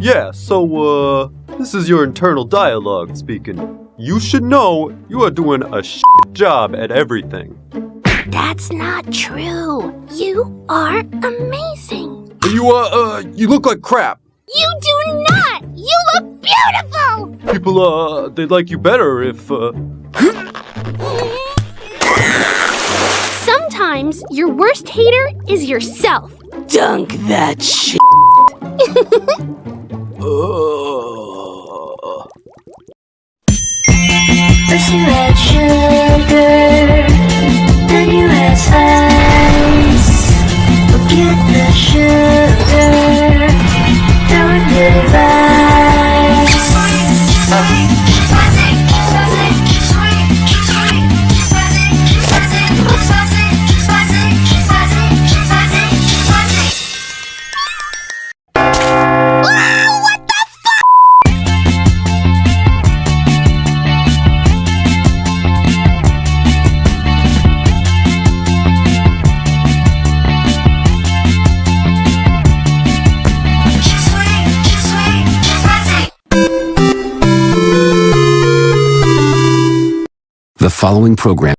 Yeah, so, uh, this is your internal dialogue speaking. You should know you are doing a shit job at everything. That's not true. You are amazing. You, uh, uh, you look like crap. You do not. You look beautiful. People, uh, they'd like you better if, uh, Sometimes your worst hater is yourself. Dunk that shit. The following program